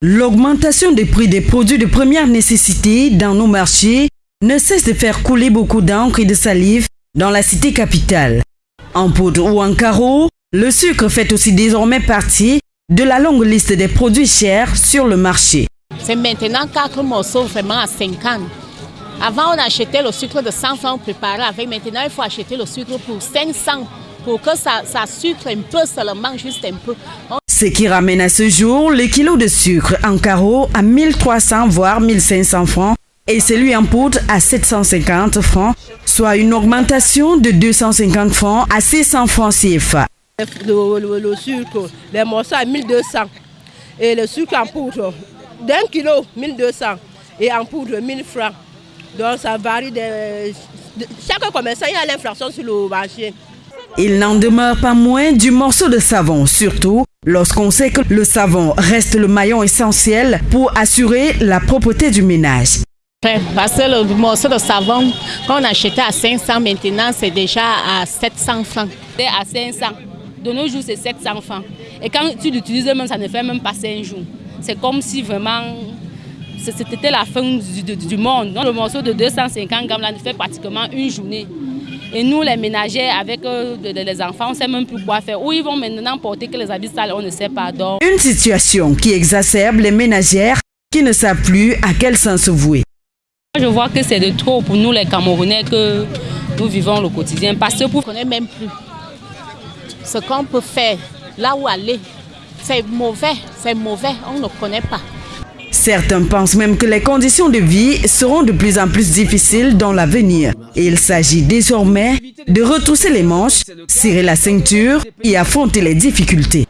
L'augmentation des prix des produits de première nécessité dans nos marchés ne cesse de faire couler beaucoup d'encre et de salive dans la cité capitale. En poudre ou en carreau, le sucre fait aussi désormais partie de la longue liste des produits chers sur le marché. C'est maintenant 4 morceaux vraiment à 50. Avant, on achetait le sucre de 100 francs préparé avec. Maintenant, il faut acheter le sucre pour 500 pour que ça, ça sucre un peu seulement, juste un peu. Ce qui ramène à ce jour le kilo de sucre en carreau à 1300 voire 1500 francs et celui en poudre à 750 francs, soit une augmentation de 250 francs à 600 francs CFA. Le, sucre, les morceaux à 1200 et le sucre en poudre d'un kilo 1200 et en poudre 1000 francs. Donc ça varie de, chaque commerçant il y a l'inflation sur le marché. Il n'en demeure pas moins du morceau de savon, surtout lorsqu'on sait que le savon reste le maillon essentiel pour assurer la propreté du ménage. Parce que le morceau de savon qu'on achetait à 500, maintenant c'est déjà à 700 francs. C'est à 500. De nos jours, c'est 700 francs. Et quand tu l'utilises même, ça ne fait même pas 5 jours. C'est comme si vraiment c'était la fin du, monde. le morceau de 250 grammes là, fait pratiquement une journée. Et nous, les ménagères, avec euh, les enfants, on ne sait même plus quoi faire. Où ils vont maintenant porter que les habits sales, on ne sait pas. Donc... Une situation qui exacerbe les ménagères qui ne savent plus à quel sens se vouer. Je vois que c'est de trop pour nous, les Camerounais, que nous vivons le quotidien. Parce que pour... On ne connaît même plus ce qu'on peut faire, là où aller. C'est mauvais, c'est mauvais, on ne connaît pas. Certains pensent même que les conditions de vie seront de plus en plus difficiles dans l'avenir. Il s'agit désormais de retrousser les manches, serrer la ceinture et affronter les difficultés.